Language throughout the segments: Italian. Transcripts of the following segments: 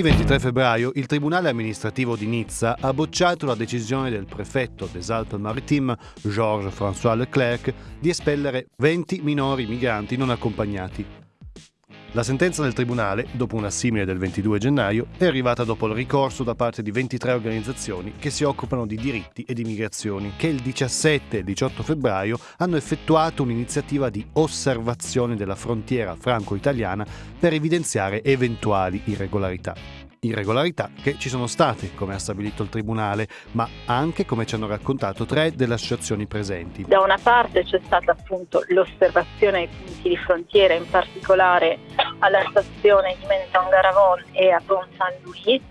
Martedì 23 febbraio il Tribunale amministrativo di Nizza ha bocciato la decisione del prefetto des Alpes-Maritimes, Georges François Leclerc, di espellere 20 minori migranti non accompagnati. La sentenza del Tribunale, dopo una simile del 22 gennaio, è arrivata dopo il ricorso da parte di 23 organizzazioni che si occupano di diritti e di migrazioni, che il 17 e il 18 febbraio hanno effettuato un'iniziativa di osservazione della frontiera franco-italiana per evidenziare eventuali irregolarità irregolarità che ci sono state, come ha stabilito il Tribunale, ma anche, come ci hanno raccontato, tre delle associazioni presenti. Da una parte c'è stata appunto l'osservazione ai punti di frontiera, in particolare alla stazione di Menton-Garavon e a Pont Saint-Louis,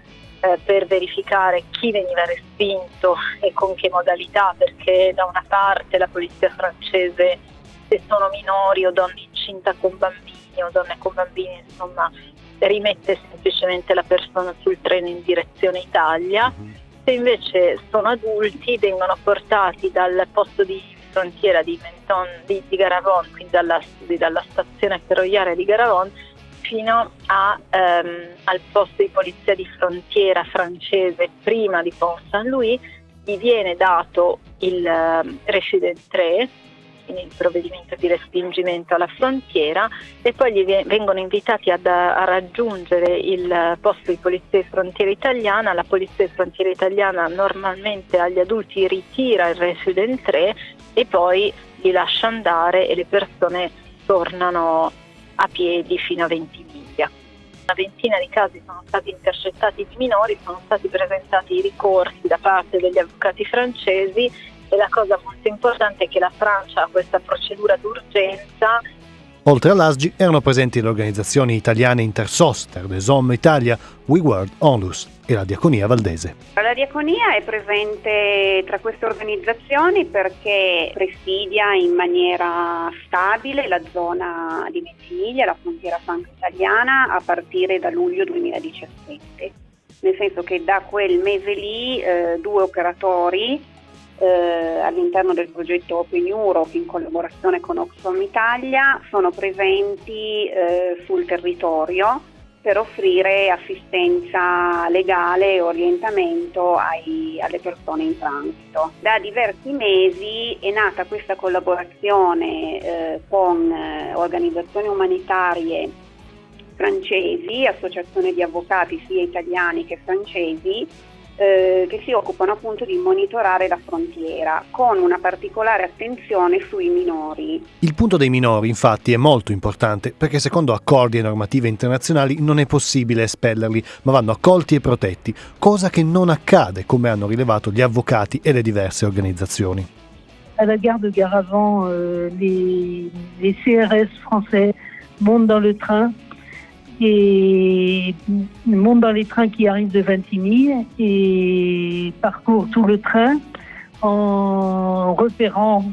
eh, per verificare chi veniva respinto e con che modalità, perché da una parte la polizia francese, se sono minori o donne incinte con bambini o donne con bambini, insomma, rimette semplicemente la persona sul treno in direzione Italia, se invece sono adulti vengono portati dal posto di frontiera di, Menton, di, di Garavon, quindi dalla, dalla, stazione ferroviaria di Garavon, fino a, um, al posto di polizia di frontiera francese prima di Pont Saint-Louis, gli viene dato il uh, Resident 3 quindi il provvedimento di respingimento alla frontiera e poi gli vengono invitati ad, a raggiungere il posto di polizia di frontiera italiana. La polizia di frontiera italiana normalmente agli adulti ritira il resident 3 e poi li lascia andare e le persone tornano a piedi fino a 20 miglia. Una ventina di casi sono stati intercettati di minori, sono stati presentati i ricorsi da parte degli avvocati francesi e la cosa molto importante è che la Francia ha questa procedura d'urgenza. Oltre all'ASGI erano presenti le organizzazioni italiane Intersoster, The Zom Italia, We World Onlus e la Diaconia Valdese. La Diaconia è presente tra queste organizzazioni perché presidia in maniera stabile la zona di Ventimiglia, la frontiera franco-italiana, a partire da luglio 2017. Nel senso che da quel mese lì eh, due operatori eh, all'interno del progetto Open Europe in collaborazione con Oxfam Italia sono presenti eh, sul territorio per offrire assistenza legale e orientamento ai, alle persone in transito. Da diversi mesi è nata questa collaborazione eh, con eh, organizzazioni umanitarie francesi, associazioni di avvocati sia italiani che francesi, eh, che si occupano appunto di monitorare la frontiera con una particolare attenzione sui minori. Il punto dei minori infatti è molto importante perché secondo accordi e normative internazionali non è possibile espellerli ma vanno accolti e protetti, cosa che non accade come hanno rilevato gli avvocati e le diverse organizzazioni. À la gare de Garavant, les, les CRS français montent dans le train et monte dans les trains qui arrivent de Vintimille et parcourt tout le train en repérant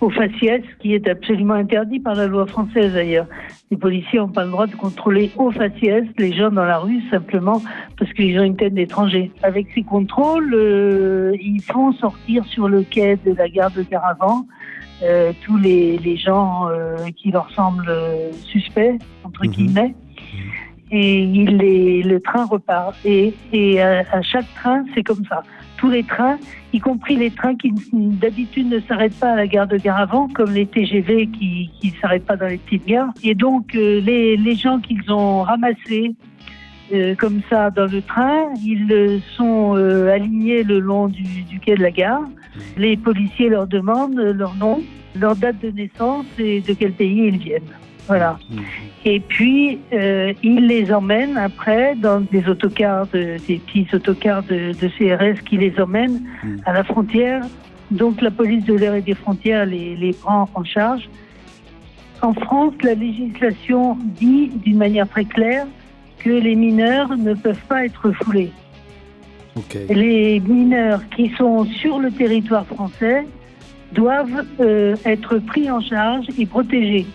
au faciès, ce qui est absolument interdit par la loi française d'ailleurs. Les policiers n'ont pas le droit de contrôler au faciès les gens dans la rue simplement parce qu'ils ont une tête d'étranger. Avec ces contrôles, euh, ils font sortir sur le quai de la gare de Caravan euh, tous les, les gens euh, qui leur semblent suspects, entre mhm. guillemets. Et il les, le train repart. Et, et à, à chaque train, c'est comme ça. Tous les trains, y compris les trains qui d'habitude ne s'arrêtent pas à la gare de Garavant, comme les TGV qui ne s'arrêtent pas dans les petites gares. Et donc, euh, les, les gens qu'ils ont ramassés euh, comme ça dans le train, ils sont euh, alignés le long du, du, quai de la gare. Les policiers leur demandent leur nom, leur date de naissance et de quel pays ils viennent. Voilà. Mhm. Et puis, euh, ils les emmènent après dans des autocars, de, des petits autocars de, de, CRS qui les emmènent mhm. à la frontière. Donc, la police de l'air et des frontières les, les prend en charge. En France, la législation dit d'une manière très claire que les mineurs ne peuvent pas être foulés. Okay. Les mineurs qui sont sur le territoire français doivent euh, être pris en charge et protégés.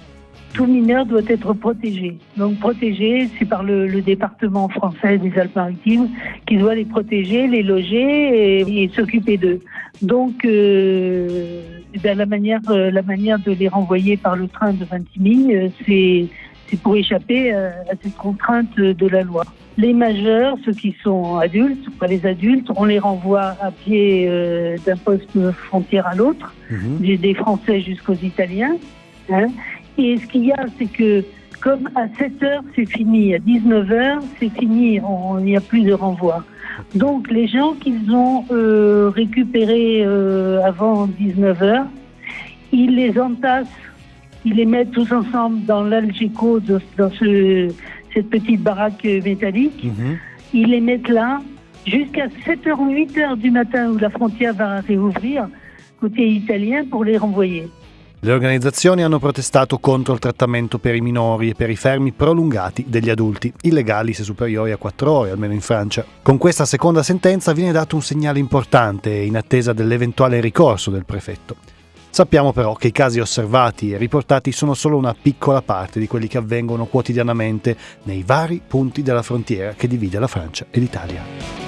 Tout mineur doit être protégé. Donc protégé, c'est par le, le, département français des Alpes-Maritimes qui doit les protéger, les loger et, et s'occuper d'eux. Donc euh, ben, la manière, euh, la manière de les renvoyer par le train de Vintimille, euh, c'est C'est pour échapper à, à cette contrainte de la loi. Les majeurs, ceux qui sont adultes, pas les adultes, on les renvoie à pied euh, d'un poste frontière à l'autre, Mhm. des Français jusqu'aux Italiens. hein. Et ce qu'il y a, c'est que comme à 7 heures c'est fini, à 19 heures c'est fini, on- il n'y a plus de renvoi. Donc les gens qu'ils ont euh, récupérés euh, avant 19 heures, ils les entassent, ils les mettent tous ensemble dans l'Algeco, dans ce, cette petite baraque métallique. Mhm. Ils les mettent là jusqu'à 7h ou 8h du matin où la frontière va réouvrir côté italien pour les renvoyer. Le organizzazioni hanno protestato contro il trattamento per i minori e per i fermi prolungati degli adulti, illegali se superiori a 4 ore, almeno in Francia. Con questa seconda sentenza viene dato un segnale importante in attesa dell'eventuale ricorso del prefetto. Sappiamo però che i casi osservati e riportati sono solo una piccola parte di quelli che avvengono quotidianamente nei vari punti della frontiera che divide la Francia e l'Italia.